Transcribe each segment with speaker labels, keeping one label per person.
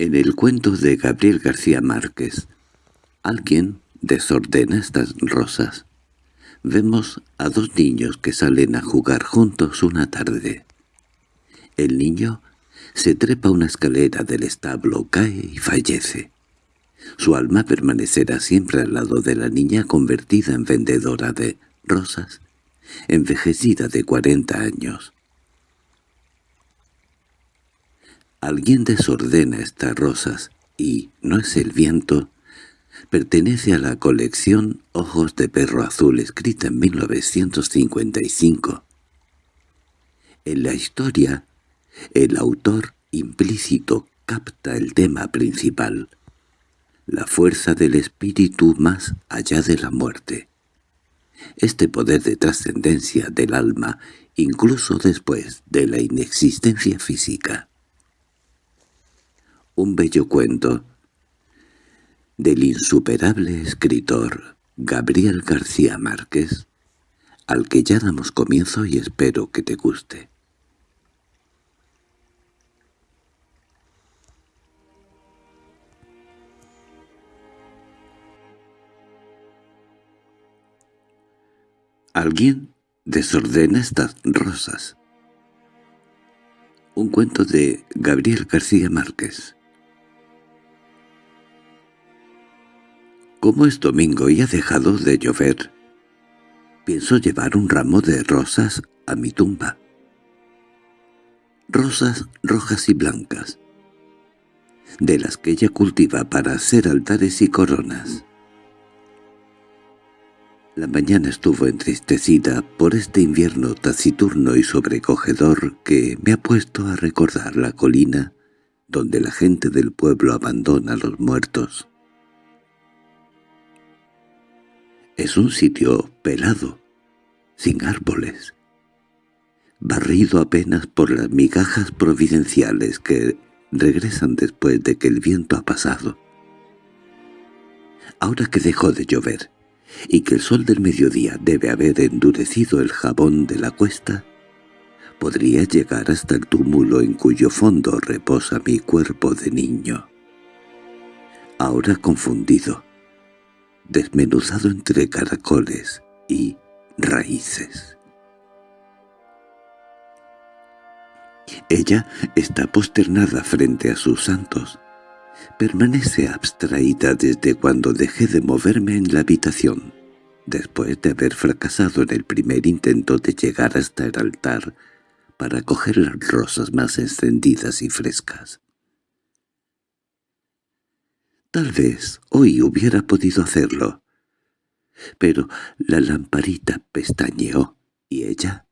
Speaker 1: En el cuento de Gabriel García Márquez, alguien desordena estas rosas. Vemos a dos niños que salen a jugar juntos una tarde. El niño se trepa una escalera del establo, cae y fallece. Su alma permanecerá siempre al lado de la niña convertida en vendedora de rosas, envejecida de cuarenta años. Alguien desordena estas rosas y, no es el viento, pertenece a la colección Ojos de Perro Azul escrita en 1955. En la historia, el autor implícito capta el tema principal, la fuerza del espíritu más allá de la muerte. Este poder de trascendencia del alma incluso después de la inexistencia física un bello cuento del insuperable escritor Gabriel García Márquez, al que ya damos comienzo y espero que te guste. Alguien desordena estas rosas. Un cuento de Gabriel García Márquez. Como es domingo y ha dejado de llover, pienso llevar un ramo de rosas a mi tumba. Rosas rojas y blancas, de las que ella cultiva para hacer altares y coronas. La mañana estuvo entristecida por este invierno taciturno y sobrecogedor que me ha puesto a recordar la colina donde la gente del pueblo abandona a los muertos. Es un sitio pelado, sin árboles, barrido apenas por las migajas providenciales que regresan después de que el viento ha pasado. Ahora que dejó de llover, y que el sol del mediodía debe haber endurecido el jabón de la cuesta, podría llegar hasta el túmulo en cuyo fondo reposa mi cuerpo de niño. Ahora confundido, desmenuzado entre caracoles y raíces. Ella está posternada frente a sus santos. Permanece abstraída desde cuando dejé de moverme en la habitación, después de haber fracasado en el primer intento de llegar hasta el altar para coger las rosas más encendidas y frescas. Tal vez hoy hubiera podido hacerlo. Pero la lamparita pestañeó, y ella,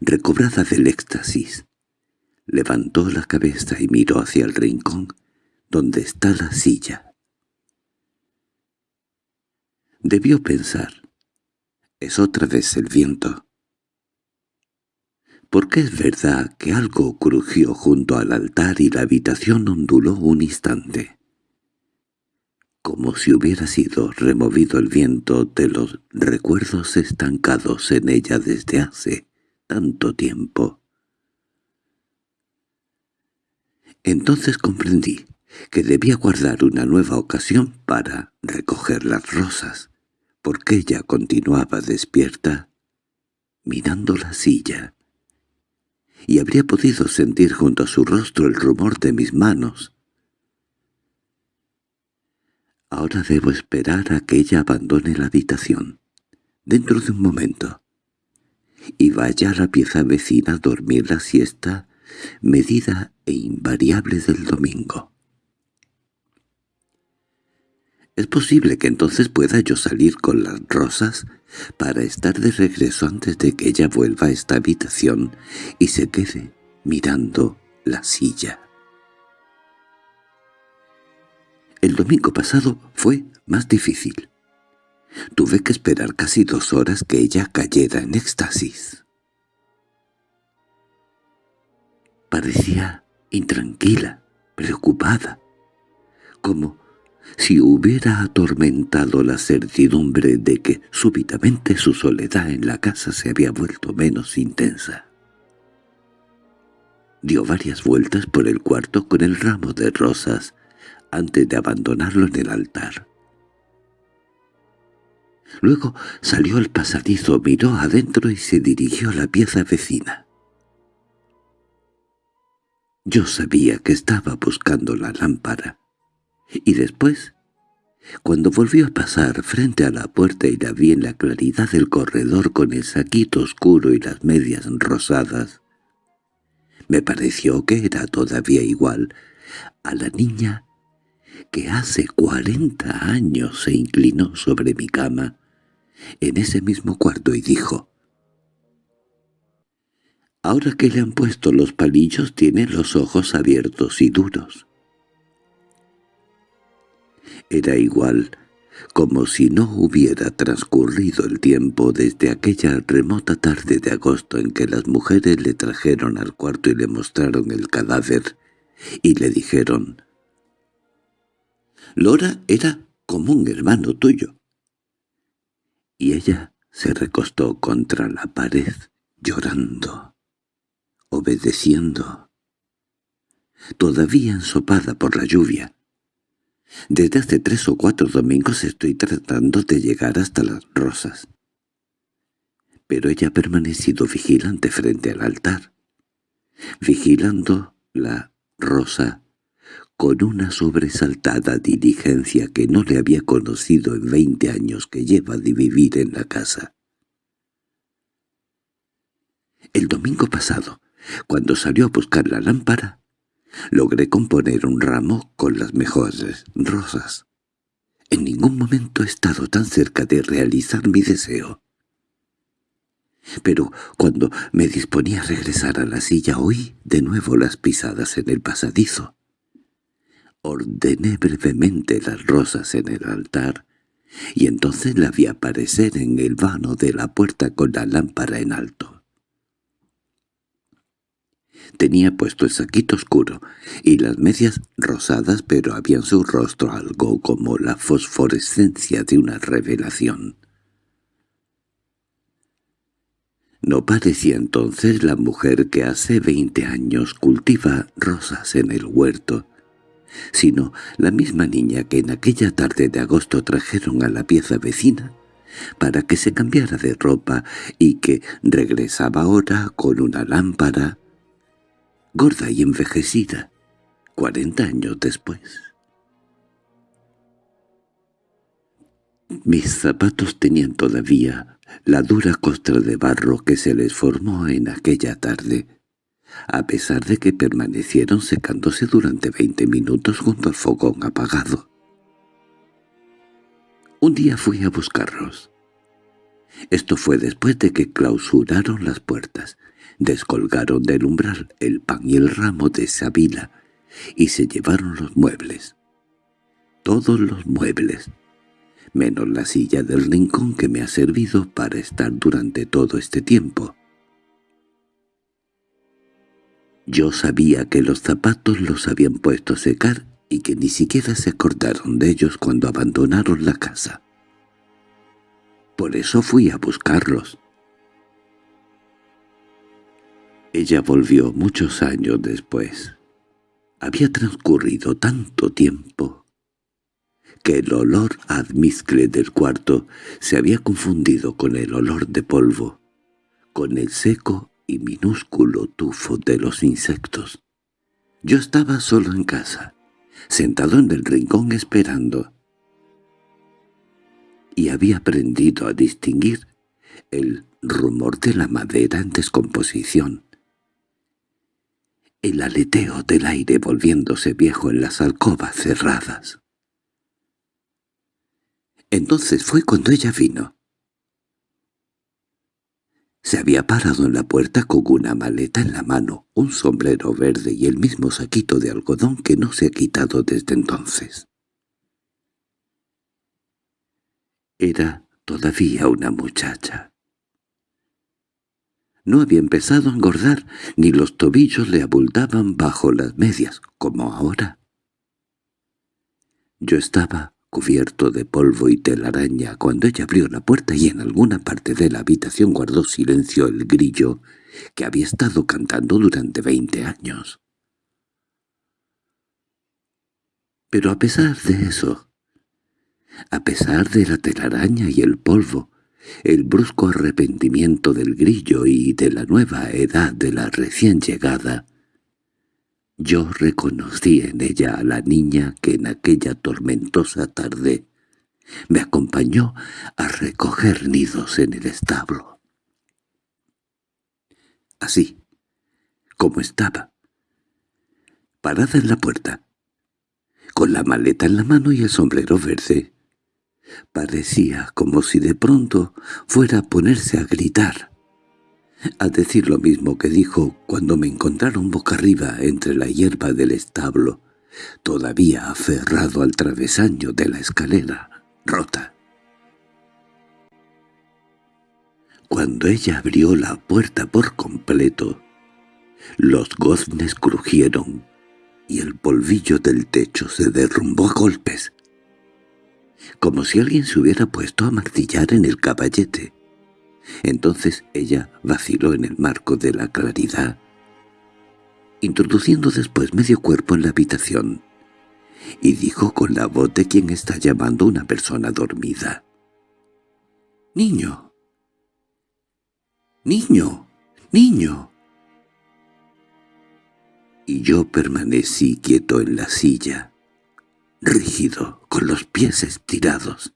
Speaker 1: recobrada del éxtasis, levantó la cabeza y miró hacia el rincón donde está la silla. Debió pensar, es otra vez el viento. Porque es verdad que algo crujió junto al altar y la habitación onduló un instante como si hubiera sido removido el viento de los recuerdos estancados en ella desde hace tanto tiempo. Entonces comprendí que debía guardar una nueva ocasión para recoger las rosas, porque ella continuaba despierta, mirando la silla, y habría podido sentir junto a su rostro el rumor de mis manos, Ahora debo esperar a que ella abandone la habitación, dentro de un momento, y vaya a la pieza vecina a dormir la siesta medida e invariable del domingo. Es posible que entonces pueda yo salir con las rosas para estar de regreso antes de que ella vuelva a esta habitación y se quede mirando la silla. El domingo pasado fue más difícil. Tuve que esperar casi dos horas que ella cayera en éxtasis. Parecía intranquila, preocupada, como si hubiera atormentado la certidumbre de que súbitamente su soledad en la casa se había vuelto menos intensa. Dio varias vueltas por el cuarto con el ramo de rosas antes de abandonarlo en el altar. Luego salió al pasadizo, miró adentro y se dirigió a la pieza vecina. Yo sabía que estaba buscando la lámpara. Y después, cuando volvió a pasar frente a la puerta y la vi en la claridad del corredor con el saquito oscuro y las medias rosadas, me pareció que era todavía igual a la niña que hace cuarenta años se inclinó sobre mi cama en ese mismo cuarto y dijo Ahora que le han puesto los palillos tiene los ojos abiertos y duros. Era igual como si no hubiera transcurrido el tiempo desde aquella remota tarde de agosto en que las mujeres le trajeron al cuarto y le mostraron el cadáver, y le dijeron «Lora era como un hermano tuyo». Y ella se recostó contra la pared, llorando, obedeciendo, todavía ensopada por la lluvia. Desde hace tres o cuatro domingos estoy tratando de llegar hasta las rosas. Pero ella ha permanecido vigilante frente al altar, vigilando la rosa con una sobresaltada diligencia que no le había conocido en veinte años que lleva de vivir en la casa. El domingo pasado, cuando salió a buscar la lámpara, Logré componer un ramo con las mejores rosas. En ningún momento he estado tan cerca de realizar mi deseo. Pero cuando me disponía a regresar a la silla oí de nuevo las pisadas en el pasadizo. Ordené brevemente las rosas en el altar y entonces la vi aparecer en el vano de la puerta con la lámpara en alto. Tenía puesto el saquito oscuro y las medias rosadas, pero había en su rostro algo como la fosforescencia de una revelación. No parecía entonces la mujer que hace veinte años cultiva rosas en el huerto, sino la misma niña que en aquella tarde de agosto trajeron a la pieza vecina para que se cambiara de ropa y que regresaba ahora con una lámpara, gorda y envejecida, cuarenta años después. Mis zapatos tenían todavía la dura costra de barro que se les formó en aquella tarde, a pesar de que permanecieron secándose durante veinte minutos junto al fogón apagado. Un día fui a buscarlos. Esto fue después de que clausuraron las puertas, descolgaron del umbral el pan y el ramo de sabila y se llevaron los muebles. Todos los muebles, menos la silla del rincón que me ha servido para estar durante todo este tiempo. Yo sabía que los zapatos los habían puesto a secar y que ni siquiera se acordaron de ellos cuando abandonaron la casa. Por eso fui a buscarlos. Ella volvió muchos años después. Había transcurrido tanto tiempo que el olor admizcle del cuarto se había confundido con el olor de polvo, con el seco y minúsculo tufo de los insectos. Yo estaba solo en casa, sentado en el rincón esperando, y había aprendido a distinguir el rumor de la madera en descomposición, el aleteo del aire volviéndose viejo en las alcobas cerradas. Entonces fue cuando ella vino. Se había parado en la puerta con una maleta en la mano, un sombrero verde y el mismo saquito de algodón que no se ha quitado desde entonces. Era todavía una muchacha. No había empezado a engordar, ni los tobillos le abultaban bajo las medias, como ahora. Yo estaba cubierto de polvo y telaraña cuando ella abrió la puerta y en alguna parte de la habitación guardó silencio el grillo que había estado cantando durante veinte años. Pero a pesar de eso, a pesar de la telaraña y el polvo, el brusco arrepentimiento del grillo y de la nueva edad de la recién llegada, yo reconocí en ella a la niña que en aquella tormentosa tarde me acompañó a recoger nidos en el establo. Así, como estaba, parada en la puerta, con la maleta en la mano y el sombrero verde, parecía como si de pronto fuera a ponerse a gritar, a decir lo mismo que dijo cuando me encontraron boca arriba entre la hierba del establo, todavía aferrado al travesaño de la escalera rota. Cuando ella abrió la puerta por completo, los goznes crujieron y el polvillo del techo se derrumbó a golpes, como si alguien se hubiera puesto a martillar en el caballete. Entonces ella vaciló en el marco de la claridad, introduciendo después medio cuerpo en la habitación y dijo con la voz de quien está llamando a una persona dormida. «¡Niño! ¡Niño! ¡Niño!» Y yo permanecí quieto en la silla, rígido, con los pies estirados.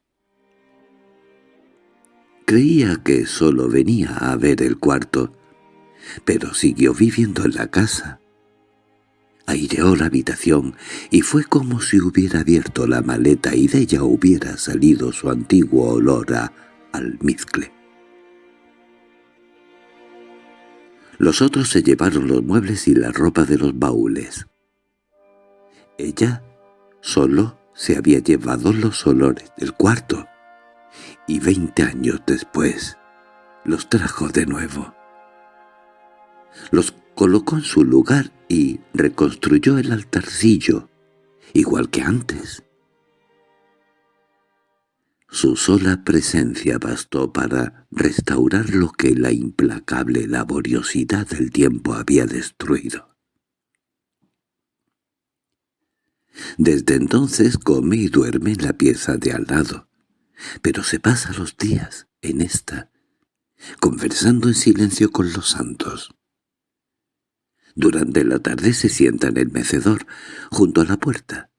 Speaker 1: Creía que solo venía a ver el cuarto, pero siguió viviendo en la casa, aireó la habitación y fue como si hubiera abierto la maleta y de ella hubiera salido su antiguo olor a almizcle. Los otros se llevaron los muebles y la ropa de los baúles. Ella solo se había llevado los olores del cuarto, y veinte años después los trajo de nuevo. Los colocó en su lugar y reconstruyó el altarcillo, igual que antes. Su sola presencia bastó para restaurar lo que la implacable laboriosidad del tiempo había destruido. Desde entonces come y duerme en la pieza de al lado, pero se pasa los días en esta, conversando en silencio con los santos. Durante la tarde se sienta en el mecedor, junto a la puerta,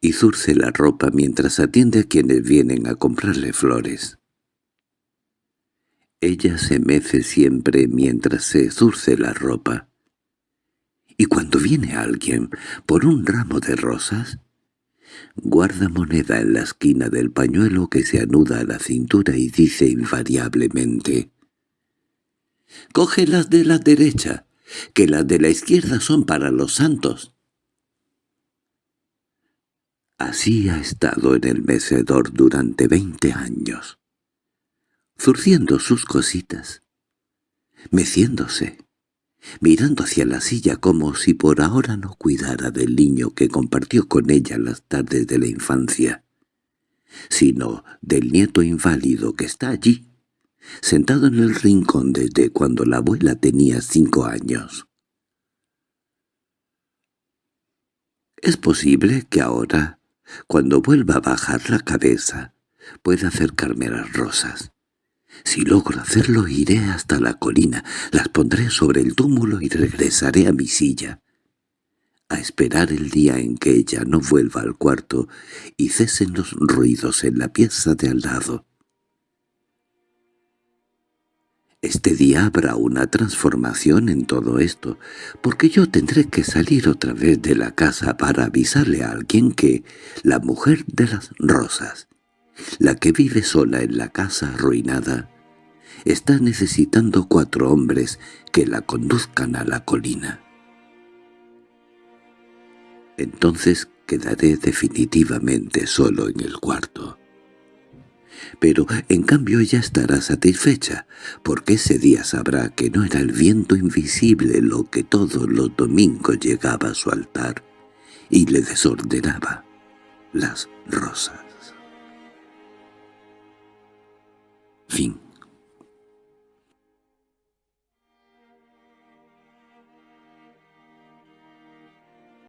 Speaker 1: y zurce la ropa mientras atiende a quienes vienen a comprarle flores. Ella se mece siempre mientras se zurce la ropa. Y cuando viene alguien por un ramo de rosas, guarda moneda en la esquina del pañuelo que se anuda a la cintura y dice invariablemente «Cógelas de la derecha, que las de la izquierda son para los santos. Así ha estado en el mecedor durante veinte años, zurciendo sus cositas, meciéndose, mirando hacia la silla como si por ahora no cuidara del niño que compartió con ella las tardes de la infancia, sino del nieto inválido que está allí, sentado en el rincón desde cuando la abuela tenía cinco años. Es posible que ahora, cuando vuelva a bajar la cabeza, pueda acercarme a las rosas. Si logro hacerlo iré hasta la colina, las pondré sobre el túmulo y regresaré a mi silla, a esperar el día en que ella no vuelva al cuarto y cesen los ruidos en la pieza de al lado. Este día habrá una transformación en todo esto, porque yo tendré que salir otra vez de la casa para avisarle a alguien que la mujer de las rosas, la que vive sola en la casa arruinada, está necesitando cuatro hombres que la conduzcan a la colina. Entonces quedaré definitivamente solo en el cuarto pero en cambio ella estará satisfecha, porque ese día sabrá que no era el viento invisible lo que todos los domingos llegaba a su altar y le desordenaba las rosas. Fim.